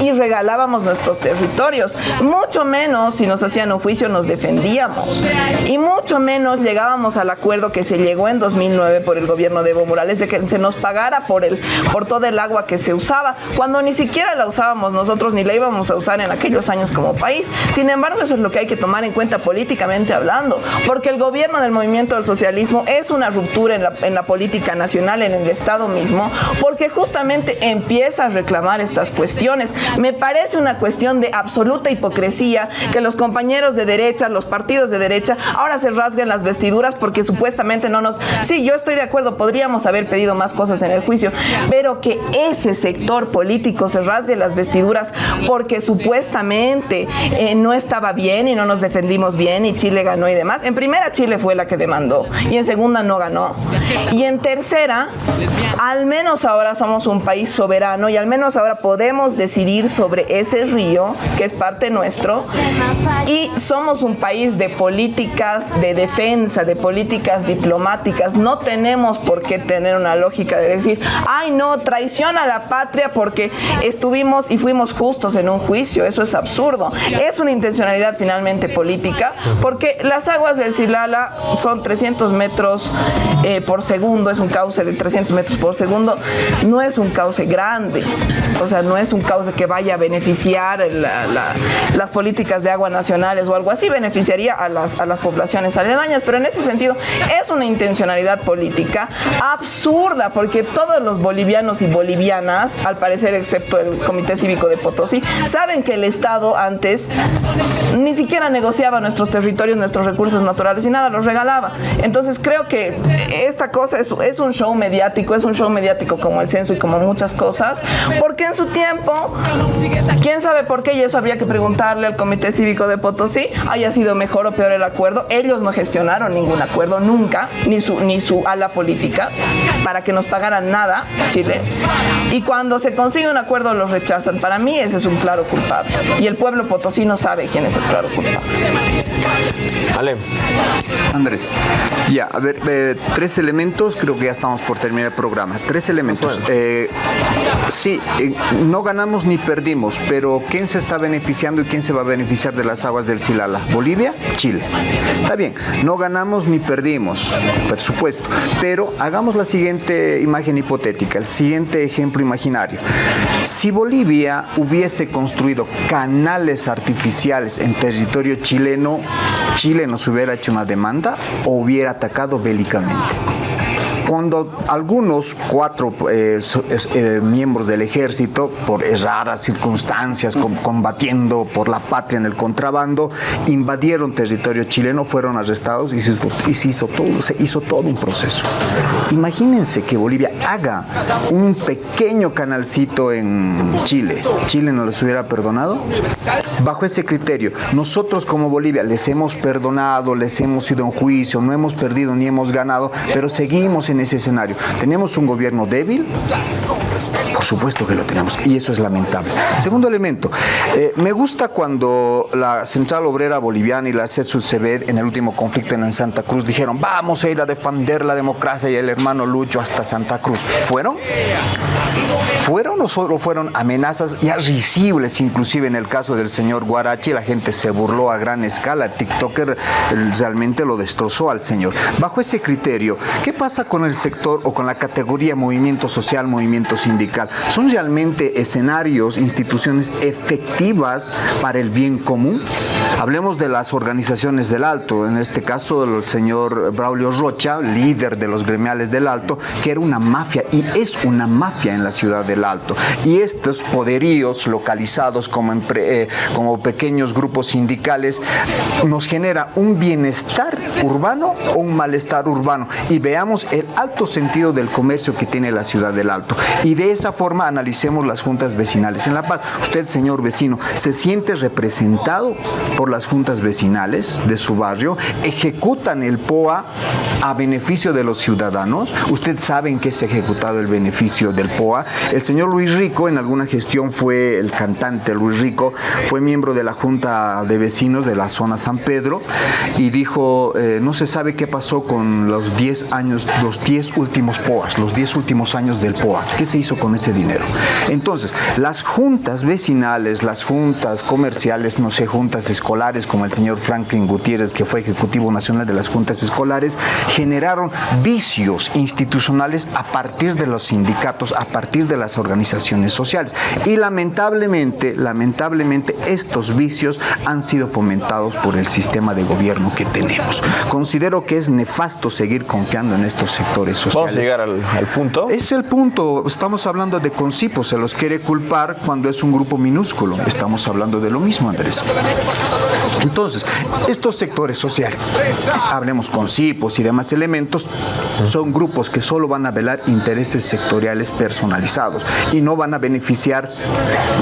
y regalábamos nuestros territorios. Mucho menos si nos hacían un juicio nos defendíamos. Y mucho menos llegábamos al acuerdo que se llegó en 2009 por el gobierno de Evo Morales de que se nos pagara por el por todo el agua que se usaba, cuando ni siquiera la usábamos nosotros ni la íbamos a usar en aquellos años como país. Sin embargo, eso es lo que hay que tomar en cuenta políticamente hablando, porque el gobierno del movimiento del socialismo es una ruptura en la, en la política nacional, en el Estado mismo, porque justamente empieza a reclamar estas cuestiones Me parece una cuestión de absoluta hipocresía que los compañeros de derecha, los partidos de derecha, ahora se rasguen las vestiduras porque supuestamente no nos... Sí, yo estoy de acuerdo, podríamos haber pedido más cosas en el juicio, pero que ese sector político se rasgue las vestiduras porque supuestamente eh, no estaba bien y no nos defendimos bien y Chile ganó y demás. En primera, Chile fue la que demandó y en segunda no ganó. Y en tercera, al menos ahora somos un país soberano y al menos ahora podemos decidir sobre ese río que es parte nuestro y somos un país de políticas de defensa, de políticas diplomáticas. No tenemos por qué tener una lógica de decir, ay no, traición a la patria porque estuvimos y fuimos justos en un juicio. Eso es absurdo. Es una intencionalidad finalmente política porque las aguas del Silala son 300 metros eh, por segundo, es un cauce de 300 metros por segundo, no es un cauce grande, o sea, no es un cauce que vaya a beneficiar las políticas de agua nacionales o algo así, beneficiaría a las, a las poblaciones aledañas, pero en ese sentido es una intencionalidad política absurda, porque todos los bolivianos y bolivianas, al parecer excepto el Comité Cívico de Potosí, saben que el Estado antes ni siquiera negociaba nuestros territorios, nuestros recursos naturales y nada, los regalaba. Entonces creo que esta cosa es un show mediático, es un show mediático como el censo y como muchas cosas, porque en su tiempo, quién sabe por qué, y eso habría que preguntarle al Comité Cívico de Potosí, haya sido mejor o peor el acuerdo. Ellos no gestionaron ningún acuerdo nunca, ni su, ni su ala política, para que nos pagaran nada, Chile. Y cuando se consigue un acuerdo los rechazan. Para mí ese es un claro culpable. Y el pueblo potosino sabe quién es el claro culpable. Ale. Andrés, ya, a ver, eh, tres elementos, creo que ya estamos por terminar el programa. Tres elementos. Eh, sí, eh, no ganamos ni perdimos, pero ¿quién se está beneficiando y quién se va a beneficiar de las aguas del Silala? ¿Bolivia? Chile. Está bien, no ganamos ni perdimos, por supuesto, pero hagamos la siguiente imagen hipotética, el siguiente ejemplo imaginario. Si Bolivia hubiese construido canales artificiales en territorio chileno, Chile nos hubiera hecho una demanda o hubiera atacado bélicamente cuando algunos cuatro eh, eh, miembros del ejército, por raras circunstancias, combatiendo por la patria en el contrabando, invadieron territorio chileno, fueron arrestados y, se, hizo todo, se hizo todo un proceso. Imagínense que Bolivia haga un pequeño canalcito en Chile. ¿Chile no les hubiera perdonado? Bajo ese criterio, nosotros como Bolivia les hemos perdonado, les hemos ido en juicio, no hemos perdido ni hemos ganado, pero seguimos en ese escenario. ¿Tenemos un gobierno débil? Por supuesto que lo tenemos y eso es lamentable. Segundo elemento, eh, me gusta cuando la Central Obrera Boliviana y la CESUCB en el último conflicto en Santa Cruz dijeron vamos a ir a defender la democracia y el hermano Lucho hasta Santa Cruz. ¿Fueron? ¿Fueron o solo fueron amenazas ya risibles, inclusive en el caso del señor Guarachi, la gente se burló a gran escala, TikToker realmente lo destrozó al señor. Bajo ese criterio, ¿qué pasa con el sector o con la categoría movimiento social, movimiento sindical? ¿Son realmente escenarios, instituciones efectivas para el bien común? Hablemos de las organizaciones del Alto, en este caso el señor Braulio Rocha, líder de los gremiales del Alto, que era una mafia y es una mafia en la ciudad del Alto. Y estos poderíos localizados como, eh, como pequeños grupos sindicales nos genera un bienestar urbano o un malestar urbano. Y veamos el alto sentido del comercio que tiene la ciudad del Alto. Y de esa forma analicemos las juntas vecinales en La Paz. Usted, señor vecino, ¿se siente representado por las juntas vecinales de su barrio? ¿Ejecutan el POA a beneficio de los ciudadanos? ¿Usted sabe en qué se ha ejecutado el beneficio del POA? El señor Luis Rico en alguna gestión fue el cantante Luis Rico, fue miembro de la Junta de Vecinos de la zona San Pedro y dijo, eh, no se sabe qué pasó con los 10 años, 10 últimos POAs, los 10 últimos años del POA. ¿Qué se hizo con ese dinero? Entonces, las juntas vecinales, las juntas comerciales, no sé, juntas escolares, como el señor Franklin Gutiérrez, que fue Ejecutivo Nacional de las Juntas Escolares, generaron vicios institucionales a partir de los sindicatos, a partir de las organizaciones sociales. Y lamentablemente, lamentablemente estos vicios han sido fomentados por el sistema de gobierno que tenemos. Considero que es nefasto seguir confiando en estos sectores sociales. Vamos a llegar al, al punto. Es el punto. Estamos hablando de Concipo. Se los quiere culpar cuando es un grupo minúsculo. Estamos hablando de lo mismo, Andrés. Entonces, estos sectores sociales, hablemos con CIPOS y demás elementos, son grupos que solo van a velar intereses sectoriales personalizados y no van a beneficiar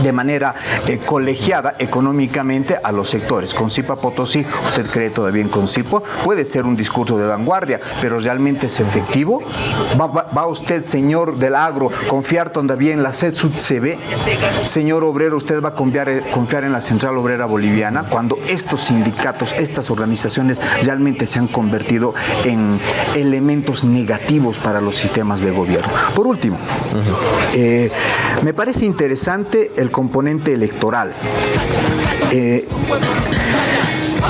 de manera eh, colegiada económicamente a los sectores. Con CIPA Potosí, ¿usted cree todavía en Concipo? Puede ser un discurso de vanguardia, pero ¿realmente es efectivo? ¿Va, va- va usted, señor del agro, confiar todavía en la CETSUD CB? Señor obrero, ¿usted va a confiar, eh, confiar en la Central Obrera Boliviana cuando estos sindicatos, estas organizaciones realmente se han convertido en elementos negativos para los sistemas de gobierno? Por último, eh, me parece interesante el componente electoral. Eh,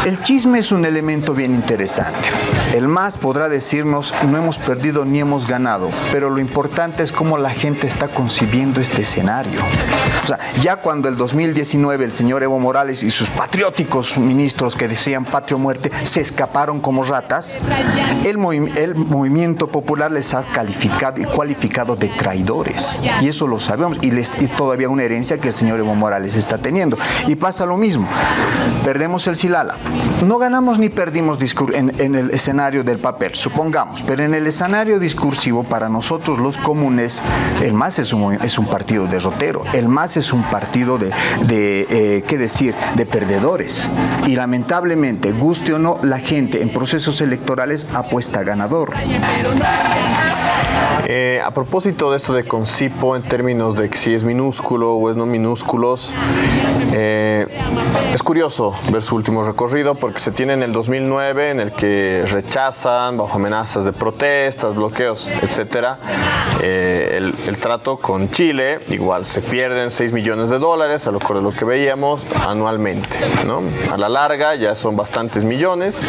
el chisme es un elemento bien interesante. El MAS podrá decirnos no hemos perdido ni hemos ganado, pero lo importante es cómo la gente está concibiendo este escenario. O sea, ya cuando el 2019 el señor Evo Morales y sus patrióticos ministros que decían patria muerte se escaparon como ratas, el movimiento popular les ha calificado y cualificado de traidores. Y eso lo sabemos y les, es todavía una herencia que el señor Evo Morales está teniendo. Y pasa lo mismo. Perdemos el Silala. No ganamos ni perdimos en, el escenario del papel, supongamos, pero en el escenario discursivo, para nosotros los comunes, el MAS es un, es un partido derrotero, el MAS es un partido de, eh, ¿qué decir?, de perdedores. Y lamentablemente, guste o no, la gente en procesos electorales apuesta ganador. Eh, a propósito de esto de Concipo, en términos de si es minúsculo o es no minúsculos, eh, es curioso ver su último recorrido porque se tiene en el 2009 en el que rechazan bajo amenazas de protestas, bloqueos, etcétera, eh, el, el trato con Chile, igual se pierden 6 millones de dólares, a lo de lo que veíamos anualmente, ¿no? A la larga ya son bastantes millones.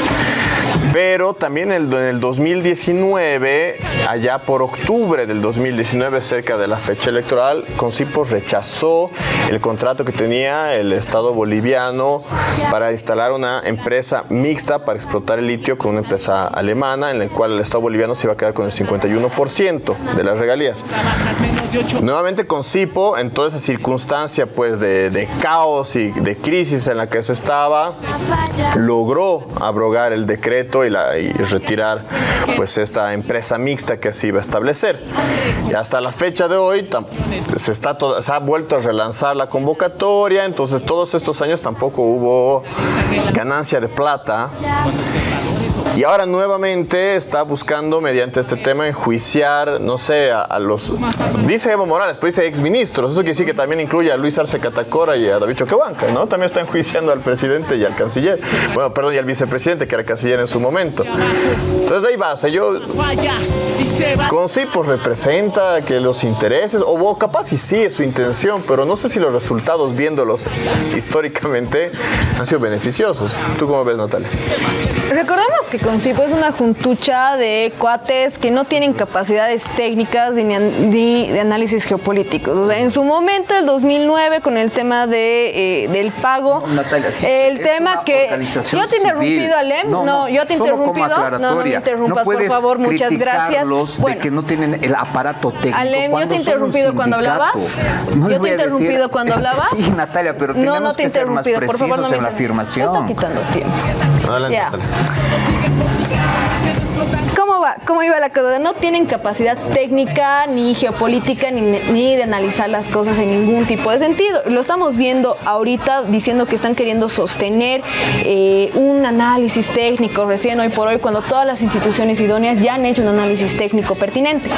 Pero también en el 2019, allá por octubre del 2019, cerca de la fecha electoral, Concipo rechazó el contrato que tenía el Estado boliviano para instalar una empresa mixta para explotar el litio con una empresa alemana, en la cual el Estado boliviano se iba a quedar con el 51% de las regalías. Nuevamente Concipo, en toda esa circunstancia pues de caos y de crisis en la que se estaba, logró abrogar el decreto y, retirar pues esta empresa mixta que se iba a establecer. Y hasta la fecha de hoy se, está se ha vuelto a relanzar la convocatoria, entonces todos estos años tampoco hubo ganancia de plata. Y ahora nuevamente está buscando mediante este tema enjuiciar, no sé, a, los... Dice Evo Morales, pues dice exministros. Eso quiere decir que también incluye a Luis Arce Catacora y a David Choquehuanca, ¿no? También está enjuiciando al presidente y al canciller. Bueno, perdón, y al vicepresidente, que era canciller en su momento. Entonces de ahí va, yo... Con sí, pues representa que los intereses, o o capaz y sí es su intención, pero no sé si los resultados viéndolos históricamente han sido beneficiosos. ¿Tú cómo ves, Natalia? Recordemos que Concipo es una juntucha de cuates que no tienen capacidades técnicas ni, ni de análisis geopolíticos. O sea, en su momento, el 2009, con el tema de, eh, del pago, Natalia, sí, el tema que... Yo te he interrumpido. Alem. No, No, no, yo te he interrumpido. No, no me interrumpas, No por favor. Muchas gracias. de que no tienen el aparato técnico. Alem, yo te he interrumpido cuando hablabas. No Yo te he a decir- interrumpido cuando hablabas. Sí, Natalia, pero No, tenemos no te he que ser más interrumpido, por favor, no precisos me en la afirmación. está quitando tiempo. Adelante, Ya. Natalia. Yeah! ¿Cómo iba la cosa? No tienen capacidad técnica, ni geopolítica, ni, ni de analizar las cosas en ningún tipo de sentido. Lo estamos viendo ahorita diciendo que están queriendo sostener eh, un análisis técnico recién hoy por hoy, cuando todas las instituciones idóneas ya han hecho un análisis técnico pertinente.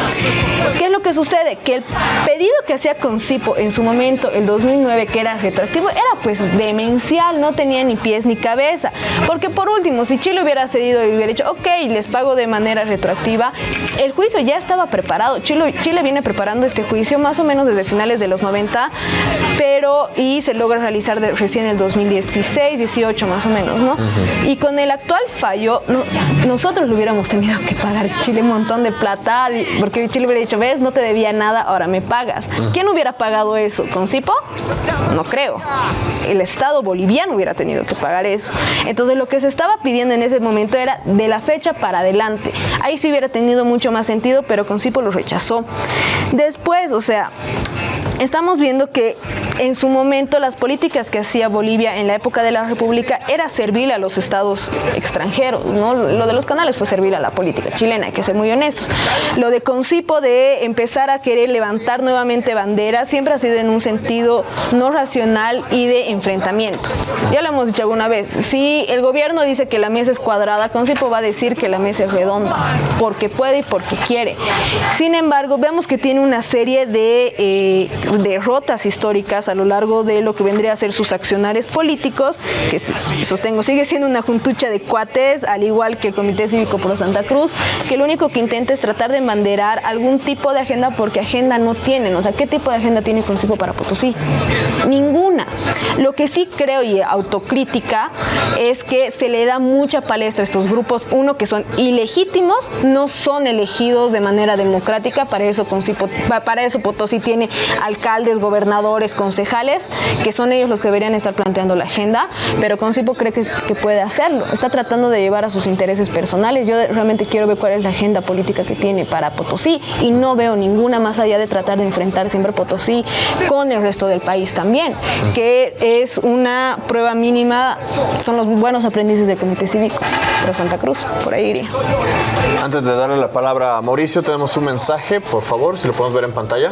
¿Qué es lo que sucede? Que el pedido que hacía Concipo en su momento, el 2009, que era retroactivo, era pues demencial, no tenía ni pies ni cabeza. Porque por último, si Chile hubiera cedido y hubiera dicho, ok, les pago de manera retroactiva, el juicio ya estaba preparado. Chile, Chile viene preparando este juicio más o menos desde finales de los 90 pero y se logra realizar recién en el 2016, 18 más o menos, ¿no? Y con el actual fallo, nosotros lo hubiéramos tenido que pagar Chile un montón de plata, porque Chile hubiera dicho, ves, no te debía nada, ahora me pagas. ¿Quién hubiera pagado eso? ¿Con Cipo? No creo. El Estado boliviano hubiera tenido que pagar eso. Entonces lo que se estaba pidiendo en ese momento era de la fecha para adelante. Ahí sí hubiera tenido mucho más sentido, pero con Cipo lo rechazó. Después, o sea, estamos viendo que en su momento las políticas que hacía Bolivia en la época de la República era servir a los estados extranjeros, ¿no? Lo de los canales fue servir a la política chilena, hay que ser muy honestos. Lo de Concipo de empezar a querer levantar nuevamente banderas siempre ha sido en un sentido no racional y de enfrentamiento. Ya lo hemos dicho alguna vez, si el gobierno dice que la mesa es cuadrada, Concipo va a decir que la mesa es redonda, porque puede y porque quiere. Sin embargo, vemos que tiene una serie de eh, derrotas históricas a lo largo de lo que vendría a ser sus accionarios políticos, que sostengo sigue siendo una juntucha de cuates, al igual que el Comité Cívico Pro Santa Cruz, que lo único que intenta es tratar de embanderar algún tipo de agenda porque agenda no tienen. O sea, ¿qué tipo de agenda tiene Consejo para Potosí? Ninguna. Lo que sí creo y autocrítica es que se le da mucha palestra a estos grupos, uno que son ilegítimos, no son elegidos de manera democrática, para eso, para eso Potosí tiene alcaldes, gobernadores, concejales, que son ellos los que deberían estar planteando la agenda, pero Concipo cree que, puede hacerlo. Está tratando de llevar a sus intereses personales. Yo realmente quiero ver cuál es la agenda política que tiene para Potosí y no veo ninguna más allá de tratar de enfrentar siempre Potosí con el resto del país también, que es una prueba mínima, son los buenos aprendices del Comité Cívico, pero Santa Cruz, por ahí iría. Antes de darle la palabra a Mauricio, tenemos un mensaje, por favor, si lo podemos ver en pantalla.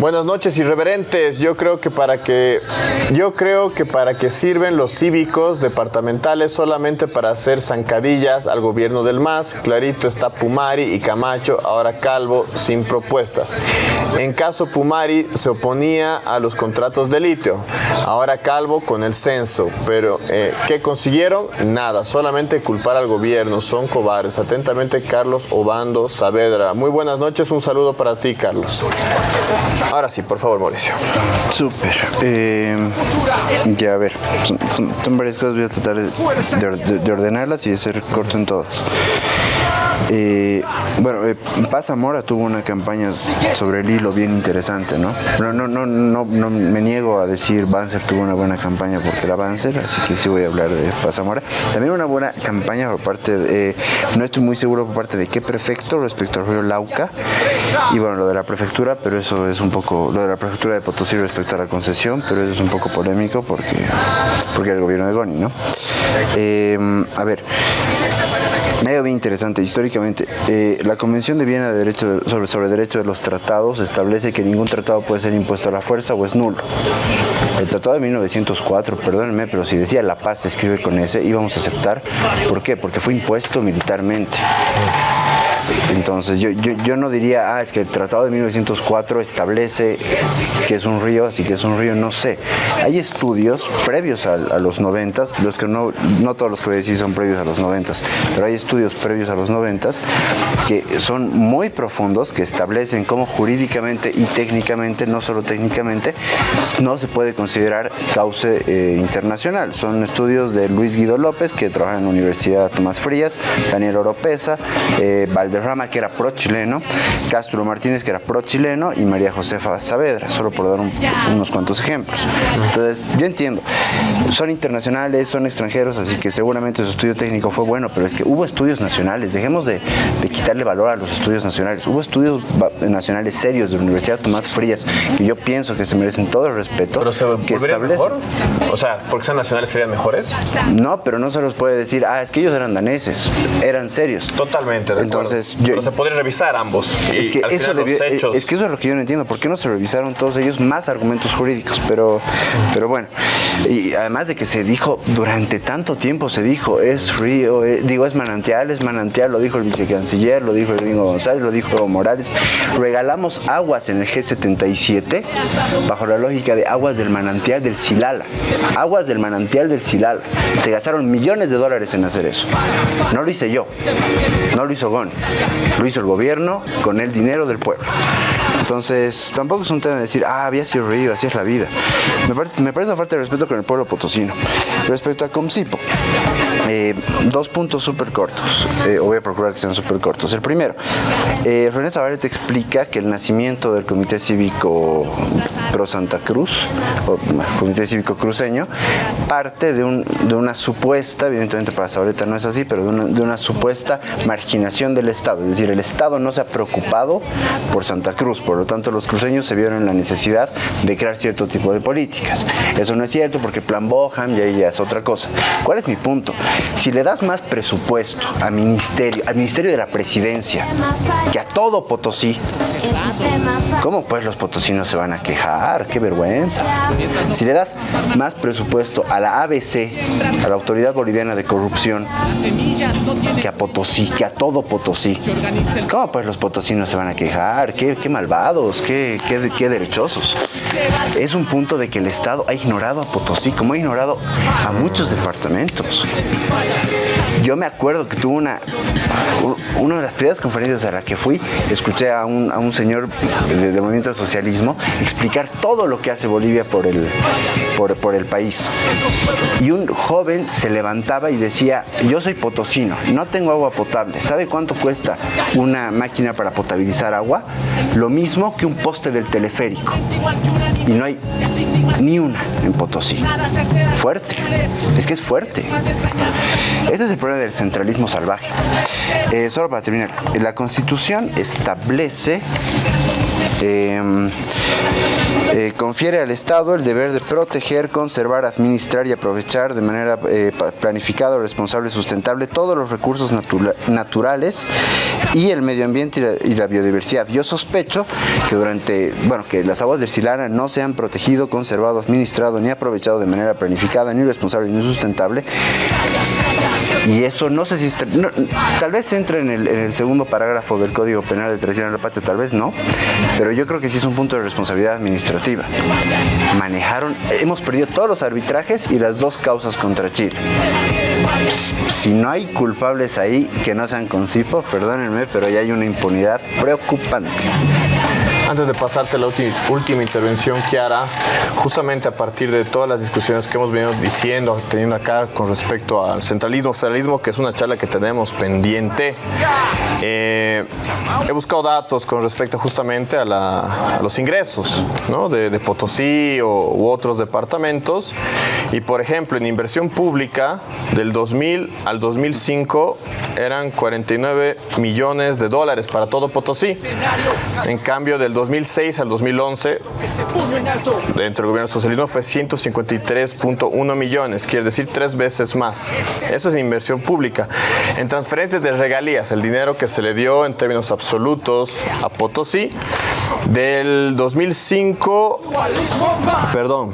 Buenas noches, irreverentes. Yo creo que para que yo creo que para que sirven los cívicos departamentales solamente para hacer zancadillas al gobierno del MAS. Clarito está Pumari y Camacho, ahora Calvo sin propuestas. En caso Pumari se oponía a los contratos de litio, ahora Calvo con el censo, pero eh, ¿qué consiguieron? Nada, solamente culpar al gobierno, son cobardes. Atentamente Carlos Obando Saavedra. Muy buenas noches, un saludo para ti, Carlos. Ahora sí, por favor, Mauricio. Súper. Eh, ya, a ver, son, varias cosas, voy a tratar de, ordenarlas y de ser corto en todas. Eh, bueno, eh, Paz Zamora tuvo una campaña sobre el hilo bien interesante, ¿no? No, no, no, no, no me niego a decir Banzer tuvo una buena campaña porque era Banzer, así que sí voy a hablar de Paz Zamora. También una buena campaña por parte de, no estoy muy seguro por parte de qué prefecto respecto al río Lauca, y bueno, lo de la prefectura, pero eso es un poco, lo de la prefectura de Potosí respecto a la concesión, pero eso es un poco polémico porque, porque era el gobierno de Goni, ¿no? Eh, a ver, medio bien interesante. Históricamente, eh, la Convención de Viena de Derecho sobre, sobre Derecho de los Tratados establece que ningún tratado puede ser impuesto a la fuerza o es nulo. El tratado de 1904, perdónenme, pero si decía la paz se escribe con ese, íbamos a aceptar. ¿Por qué? Porque fue impuesto militarmente. Entonces yo, yo, no diría, ah, es que el Tratado de 1904 establece que es un río, así que es un río, no sé. Hay estudios previos a, los 90, los que no, no todos los que voy a decir son previos a los 90, pero hay estudios previos a los 90 que son muy profundos, que establecen cómo jurídicamente y técnicamente, no solo técnicamente, no se puede considerar cauce eh, internacional. Son estudios de Luis Guido López, que trabaja en la Universidad Tomás Frías, Daniel Oropesa, eh, Valderrama, que era pro-chileno, Castro Martínez, que era pro-chileno, y María Josefa Saavedra, solo por dar unos cuantos ejemplos. Entonces, yo entiendo, son internacionales, son extranjeros, así que seguramente su estudio técnico fue bueno, pero es que hubo estudios nacionales, dejemos de, quitarle valor a los estudios nacionales, hubo estudios nacionales serios de la Universidad Tomás Frías, que yo pienso que se merecen todo el respeto. ¿Pero se que mejor? O sea, ¿porque sean nacionales serían mejores? No, pero no se los puede decir, ah, es que ellos eran daneses, eran serios. Totalmente, de Entonces, yo, Pero se podría revisar ambos. Es que, eso es que eso es lo que yo no entiendo, ¿por qué no se revisaron todos ellos más argumentos jurídicos? Pero, pero bueno, y además de que se dijo, durante tanto tiempo se dijo, es río, eh, digo, es manantial, es manantial, lo dijo el vicecanciller, lo dijo el gringo González, lo dijo Morales. Regalamos aguas en el G77 bajo la lógica de aguas del manantial del Silala. Aguas del manantial del Silala. Se gastaron millones de dólares en hacer eso. No lo hice yo, no lo hizo Gon, lo hizo el gobierno con el dinero del pueblo. Entonces, tampoco es un tema de decir, ah, había sido río, así es la vida. Me, parece, me parece una falta de respeto con el pueblo potosino. Respecto a Comsipo, eh, dos puntos súper cortos, eh, o voy a procurar que sean súper cortos. El primero, eh, René Zabaleta explica que el nacimiento del Comité Cívico Pro Santa Cruz, o Comité Cívico Cruceño, parte de, un- de una supuesta, evidentemente para Zabaleta no es así, pero de una, de una supuesta marginación del Estado. Es decir, el Estado no se ha preocupado por Santa Cruz, por lo tanto los cruceños se vieron en la necesidad de crear cierto tipo de políticas. Eso no es cierto porque Plan Boham y ya es otra cosa. ¿Cuál es mi punto? Si le das más presupuesto a ministerio, al Ministerio de la Presidencia que a todo Potosí, ¿cómo pues los potosinos se van a quejar? ¡Qué vergüenza! Si le das más presupuesto a la ABC, a la Autoridad Boliviana de Corrupción, que a Potosí, que a todo Potosí, ¿cómo pues los potosinos se van a quejar? ¡Qué, qué malvados! Qué, qué, qué derechosos! Es un punto de que el Estado ha ignorado a Potosí, como ha ignorado a muchos departamentos. Yo me acuerdo que tuve una, una de las primeras conferencias a la que fui, escuché a un, a un señor de- del movimiento del socialismo explicar todo lo que hace Bolivia por el, por, por el país. Y un joven se levantaba y decía, yo soy potosino, no tengo agua potable. ¿Sabe cuánto cuesta una máquina para potabilizar agua? Lo mismo que un poste del teleférico. Y no hay ni una en Potosí. Fuerte. Es que es fuerte. Este es el problema del centralismo salvaje. Eh, solo para terminar, la Constitución establece, eh, eh, confiere al Estado el deber de proteger, conservar, administrar y aprovechar de manera eh, planificada, responsable y sustentable todos los recursos natura- naturales y el medio ambiente y la, y la biodiversidad. Yo sospecho que durante, bueno, que las aguas del Silana no se han protegido, conservado, administrado ni aprovechado de manera planificada, ni responsable ni sustentable. Y eso no sé si está- tal vez entre en el, segundo parágrafo del Código Penal de traición la patria, tal vez no, pero yo creo que sí es un punto de responsabilidad administrativa. Manejaron, hemos perdido todos los arbitrajes y las dos causas contra Chile. Si no hay culpables ahí que no sean con CIPO, perdónenme, pero ya hay una impunidad preocupante. Antes de pasarte a la última intervención, Kiara, justamente a partir de todas las discusiones que hemos venido diciendo, teniendo acá con respecto al centralismo, federalismo, que es una charla que tenemos pendiente, eh, he buscado datos con respecto justamente a, los ingresos de Potosí o, u otros departamentos. Y por ejemplo, en inversión pública, del 2000 al 2005 eran 49 millones de dólares para todo Potosí. En cambio, del 2006 al 2011, dentro del gobierno socialismo fue 153.1 millones, quiere decir tres veces más. Eso es inversión pública. En transferencias de regalías, el dinero que se le dio en términos absolutos a Potosí, del 2005, perdón,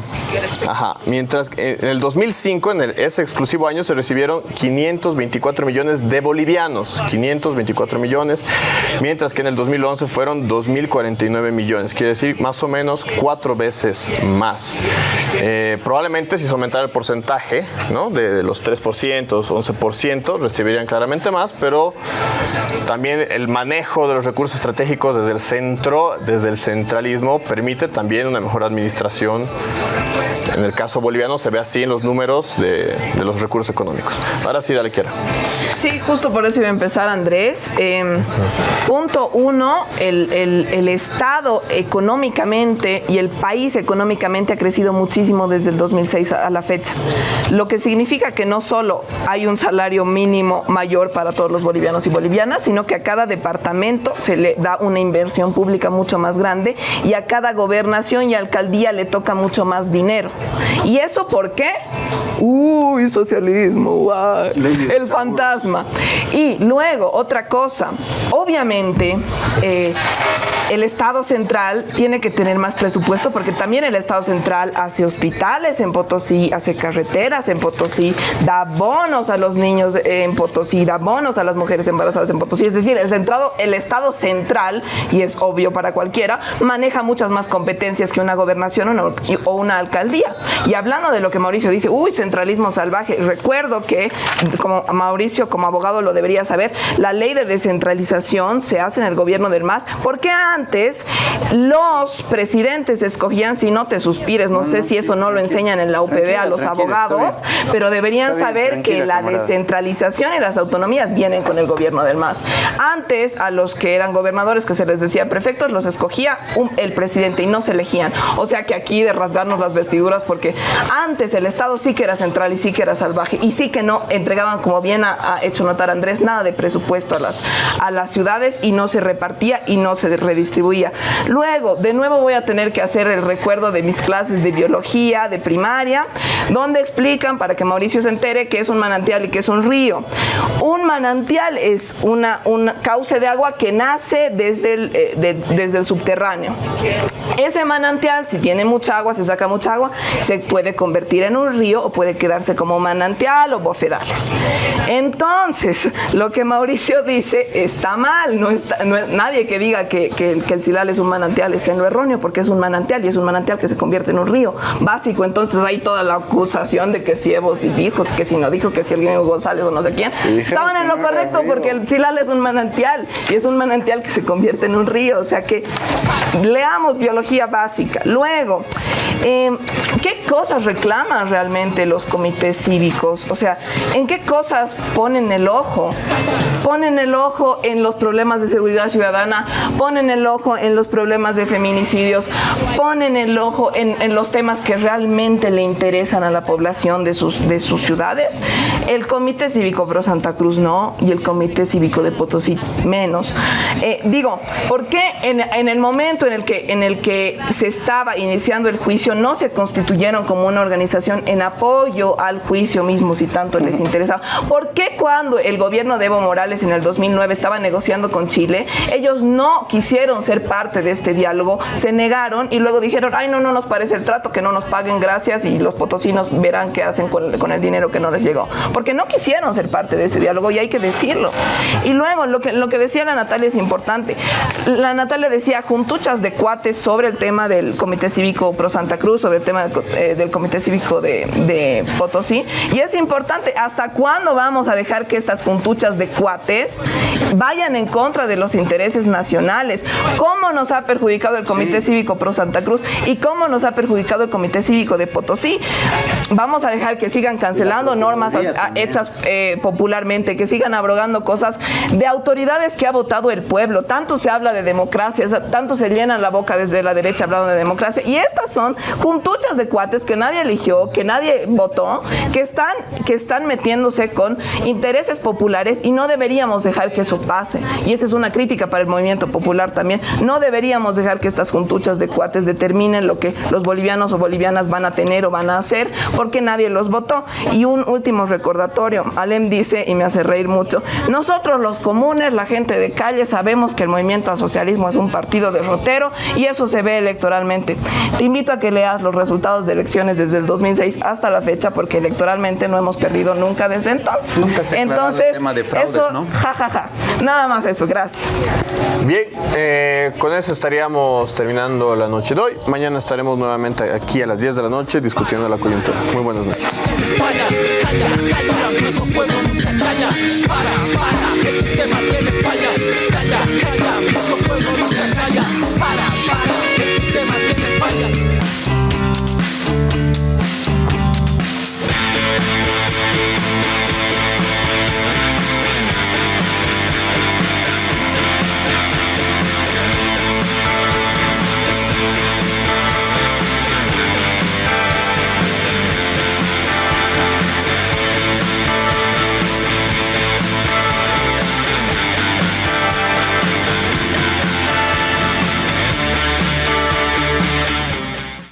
ajá, mientras en el 2005, en ese exclusivo año, se recibieron 524 millones de bolivianos, 524 millones, mientras que en el 2011 fueron 2.049 millones, quiere decir más o menos cuatro veces más. Eh, probablemente si se aumentara el porcentaje ¿no? de, de los 3%, 11%, recibirían claramente más, pero también el manejo de los recursos estratégicos desde el centro, desde el centralismo, permite también una mejor administración. En el caso boliviano se ve así en los números de, los recursos económicos. Ahora sí, dale, quiera. Sí, justo por eso iba a empezar Andrés. Eh, punto uno, el Estado económicamente y el país económicamente ha crecido muchísimo desde el 2006 a la fecha. Lo que significa que no solo hay un salario mínimo mayor para todos los bolivianos y bolivianas, sino que a cada departamento se le da una inversión pública mucho más grande y a cada gobernación y alcaldía le toca mucho más dinero. ¿Y eso por qué? Uy, socialismo, el fantasma. Y luego, otra cosa, obviamente, eh, el Estado central tiene que tener más presupuesto porque también el Estado central hace hospitales en Potosí, hace carreteras en Potosí, da bonos a los niños en Potosí, da bonos a las mujeres embarazadas en Potosí. Es decir, el, centrado, el Estado central, y es obvio para cualquiera, maneja muchas más competencias que una gobernación o una, alcaldía. Y hablando de lo que Mauricio dice, uy, centralismo salvaje, recuerdo que, como Mauricio como abogado lo debería saber, la ley de descentralización se hace en el gobierno del MAS, porque antes antes los presidentes escogían, si no te suspires, no sé si eso no lo enseñan en la UPB a los abogados, pero deberían saber que la descentralización y las autonomías vienen con el gobierno del MAS. Antes a los que eran gobernadores que se les decía prefectos los escogía el presidente y no se elegían. O sea que aquí de rasgarnos las vestiduras porque antes el Estado sí que era central y sí que era salvaje y sí que no entregaban, como bien ha, hecho notar Andrés, nada de presupuesto a las, a las ciudades y no se repartía y no se redistribuía. Luego, de nuevo voy a tener que hacer el recuerdo de mis clases de biología, de primaria, donde explican, para que Mauricio se entere, que es un manantial y que es un río. Un manantial es una, un cauce de agua que nace desde el, eh, desde el subterráneo. Ese manantial, si tiene mucha agua, se saca mucha agua, se puede convertir en un río o puede quedarse como manantial o bofedales. Entonces, lo que Mauricio dice está mal. No, es nadie que diga que, el Silal es un manantial está en lo erróneo, porque es un manantial y es un manantial que se convierte en un río básico. Entonces, hay toda la acusación de que si Evo si dijo, que si no dijo, que si alguien González o no sé quién. Estaban en lo correcto porque el Silal es un manantial y es un manantial que se convierte en un río. O sea que leamos biología básica. Luego, em, ¿qué cosas reclaman realmente los comités cívicos? O sea, ¿en qué cosas ponen el ojo? Ponen el ojo en los problemas de seguridad ciudadana, ponen el ojo en los problemas de feminicidios, ponen el ojo en, los temas que realmente le interesan a la población de sus, de sus ciudades. El Comité Cívico Pro Santa Cruz no, y el Comité Cívico de Potosí menos. Eh, digo, ¿por qué en, en el momento en el, que, en el que se estaba iniciando el juicio no se constituyeron como una organización en apoyo al juicio mismo si tanto les interesaba? ¿Por qué cuando el gobierno de Evo Morales en el 2009 estaba negociando con Chile, ellos no quisieron ser parte de este diálogo, se negaron y luego dijeron, ay no, no nos parece el trato, que no nos paguen gracias y los potosinos verán qué hacen con, con el dinero que no les llegó? Porque no quisieron ser parte de ese diálogo y hay que decirlo. Y luego lo que, lo que decía la Natalia es importante. La Natalia decía juntuchas de cuates sobre el tema del Comité Cívico Pro Santa Cruz, sobre el tema del, eh, Comité Cívico de, de, Potosí. Y es importante, ¿hasta cuándo vamos a dejar que estas juntuchas de cuates vayan en contra de los intereses nacionales? ¿Cómo nos ha perjudicado el Comité Cívico Pro Santa Cruz y cómo nos ha perjudicado el Comité Cívico de Potosí? Vamos a dejar que sigan cancelando normas hechas eh, popularmente, que sigan abrogando cosas de autoridades que ha votado el pueblo. Tanto se habla de democracia, tanto se llenan la boca desde la derecha hablando de democracia. Y estas son juntuchas de cuates que nadie eligió, que nadie votó, que están, que están metiéndose con intereses populares y no deberíamos dejar que eso pase. Y esa es una crítica para el movimiento popular también. No deberíamos dejar que estas juntuchas de cuates determinen lo que los bolivianos o bolivianas van a tener o van a hacer, porque nadie los votó. Y un último recordatorio, Alem dice, y me hace reír mucho, nosotros los comunes, la gente de calle, sabemos que el movimiento al socialismo es un partido derrotero y eso se ve electoralmente. Te invito a que leas los resultados de elecciones desde el 2006 hasta la fecha, porque electoralmente no hemos perdido nunca desde entonces. Nunca se entonces, el tema de fraudes, eso, ¿no? Ja, ja, ja. Nada más eso, gracias. Bien, eh, eh, con eso estaríamos terminando la noche de hoy. Mañana estaremos nuevamente aquí a las 10 de la noche discutiendo la coyuntura. Muy buenas noches.